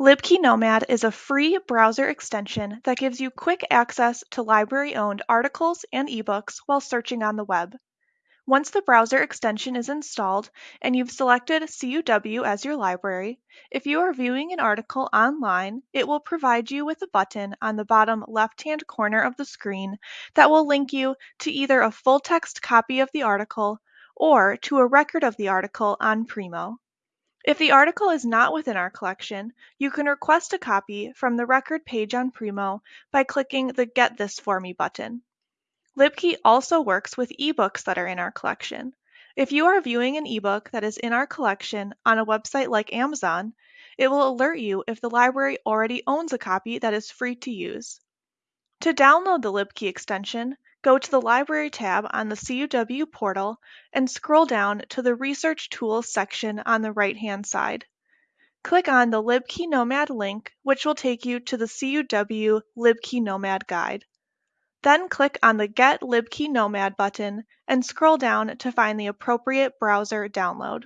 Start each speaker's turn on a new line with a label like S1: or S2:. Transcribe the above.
S1: LibKey Nomad is a free browser extension that gives you quick access to library owned articles and ebooks while searching on the web. Once the browser extension is installed and you've selected CUW as your library, if you are viewing an article online, it will provide you with a button on the bottom left-hand corner of the screen that will link you to either a full text copy of the article or to a record of the article on Primo. If the article is not within our collection, you can request a copy from the record page on Primo by clicking the Get This For Me button. LibKey also works with ebooks that are in our collection. If you are viewing an ebook that is in our collection on a website like Amazon, it will alert you if the library already owns a copy that is free to use. To download the LibKey extension, go to the Library tab on the CUW portal and scroll down to the Research Tools section on the right-hand side. Click on the LibKey Nomad link, which will take you to the CUW LibKey Nomad guide. Then click on the Get LibKey Nomad button and scroll down to find the appropriate browser download.